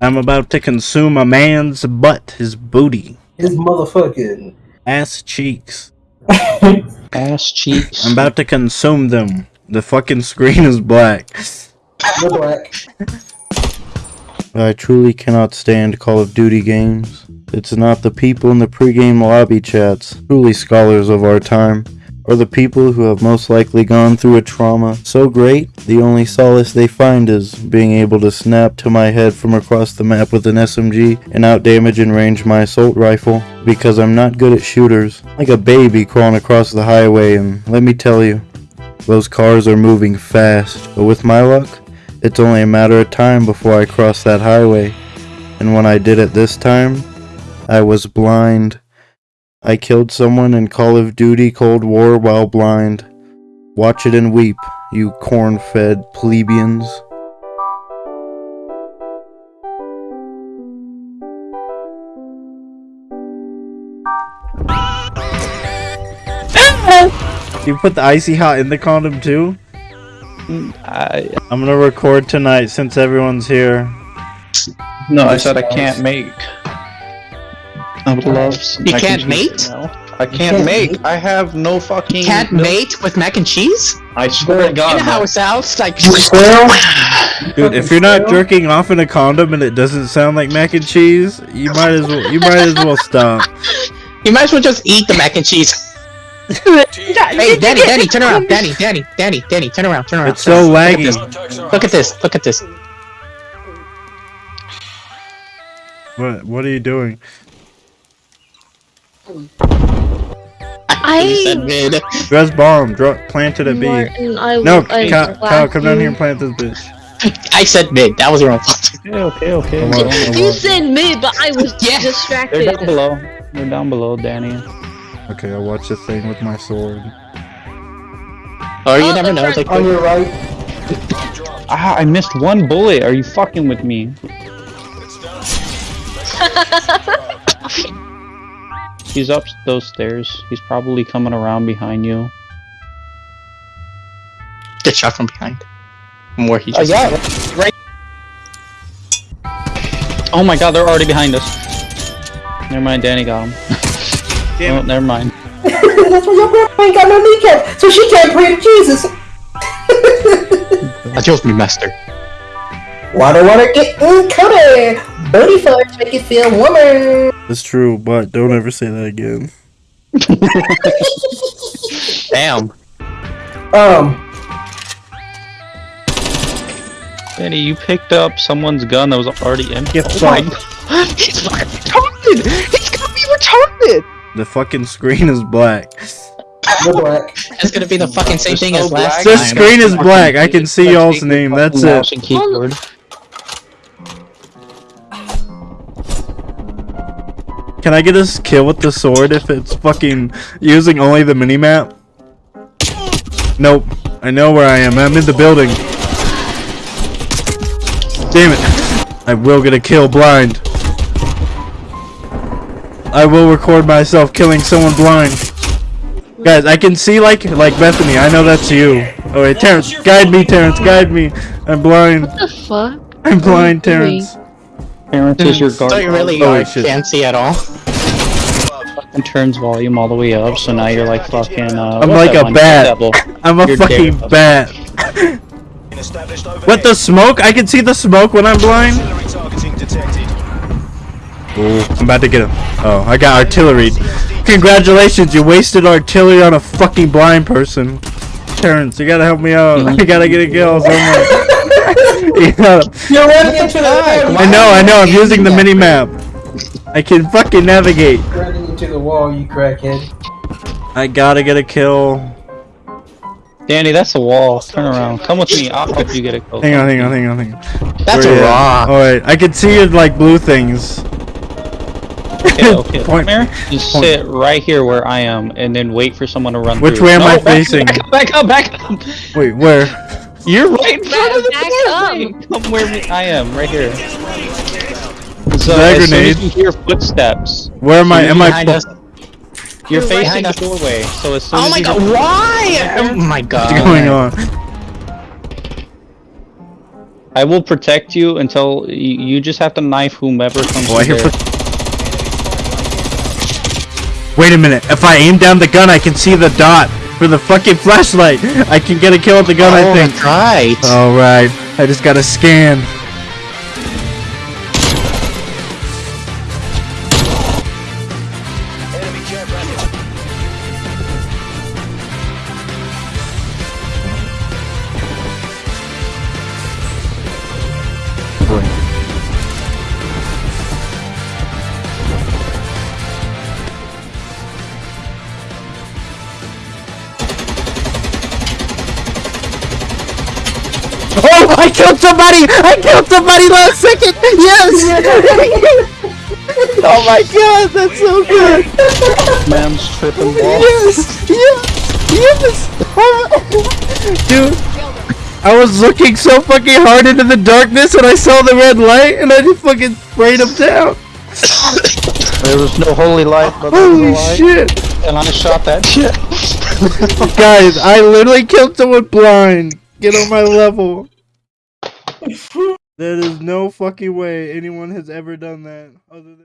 I'm about to consume a man's butt, his booty, His motherfucking. ass cheeks. Ass cheeks. I'm about to consume them. The fucking screen is black. The black. I truly cannot stand Call of Duty games. It's not the people in the pregame lobby chats, truly scholars of our time, or the people who have most likely gone through a trauma so great, the only solace they find is being able to snap to my head from across the map with an SMG and outdamage and range my assault rifle, because I'm not good at shooters. Like a baby crawling across the highway, and let me tell you, those cars are moving fast, but with my luck, it's only a matter of time before I cross that highway. And when I did it this time, I was blind. I killed someone in Call of Duty Cold War while blind. Watch it and weep, you corn fed plebeians. You put the icy hot in the condom too? I, I'm gonna record tonight since everyone's here. no, I said I can't make. I would love. some You mac can't cheese mate? right. I can't can't make. mate? I have no fucking. Can't no- mate with mac and cheese? I swear to In God. a man. house house like Dude, if you're not jerking off in a condom and it doesn't sound like mac and cheese, you might as well you might as well stop. You might as well just eat the mac and cheese. Hey, Danny, Danny, turn around. Danny, Danny, Danny, Danny, turn around, turn around. It's so Look laggy. this. Look at this. Look at this. What what are you doing? You I said mid. Dress bomb, drop planted at B. Martin, I No, I Kyle, Kyle, come down here and plant this bitch. I said mid. That was your own fault. Okay, okay, okay. Come we're on, You said mid, but I was Yeah. They're down distracted. below. They're down below, Danny. Okay, I'll watch the thing with my sword. Or you Oh, never know. front- Like, On your right. Ah, I missed one bullet. Are you fucking with me? He's up those stairs. He's probably coming around behind you. get shot from behind. From where he Oh, just. yeah. Right. Oh my god, they're already behind us. Never mind, Danny got him. Damn oh, never mind. That's why your girl ain't got no kneecap, so she can't pray to Jesus. Adios, me master. Water, water, get mm, coated. Booty fudge make you feel warmer. It's true, but don't ever say that again. Damn. Um, Danny, you picked up someone's gun that was already empty. Get oh my fucked. He's fucking retarded. He's gonna be retarded. The fucking screen is black. the black. It's gonna be the fucking same thing no as last black. The screen is black. I can see y'all's name. That's it. and keyboard. Can I get a s- kill with the sword if it's fucking using only the mini map? Nope. I know where I am. I'm in the building. Damn it. I will get a kill blind. I will record myself killing someone blind. Guys, I can see like like Bethany. I know that's you. Oh wait, Terrence, guide me, Terrence, guide me. I'm blind. What the fuck? I'm blind, What are you Terrence. Parents is your guard. So guard. you really Oh, can't see at all. And turns volume all the way up, so now you're like fucking. Uh, I'm like a bat. Devil. I'm a You're fucking dead. bat. What the smoke? I can see the smoke when I'm blind. Ooh, I'm about to get him. Oh, I got artillery. Congratulations, you wasted artillery on a fucking blind person. Terrence, you gotta help me out. I gotta get a kill somewhere. You gotta- You're running into the. I know, I know. I'm using the mini map. I can fucking navigate. Running into the wall, you crackhead. I gotta get a kill. Danny, that's a wall. Turn around. Come with me. I'll help you get a kill. Hang on, hang on, hang on, hang on. That's Where you at? raw. Oh I can see your like blue things. Okay, okay. Point- Come here. Just point. sit right here where I am, and then wait for someone to run Which through. way am No, I back- facing? Back up, back up, back up. Wait, where? You're right in front of the Back doorway. up. Come where me- I am, right here. So that uh, as soon as you hear footsteps, Where am I? Am I? us. you're You're facing the doorway. So as soon Oh as my you god, why? Oh my god. What's going on? I will protect you until you, you just have to knife whomever comes Oh, I hear Wait a minute. If I aim down the gun, I can see the dot for the fucking flashlight. I can get a kill with the gun. I oh, think. that's right. All right. I just gotta scan. Killed somebody! I killed somebody last second! Yes! oh my god, that's so good! Man's tripping ball. Yes! Yes! Yes! Dude, I was looking so fucking hard into the darkness and I saw the red light and I just fucking sprayed him down. There was no holy light, but there was a Holy shit! and I shot that shit. Guys, I literally killed someone blind. Get on my level. There is no fucking way anyone has ever done that other than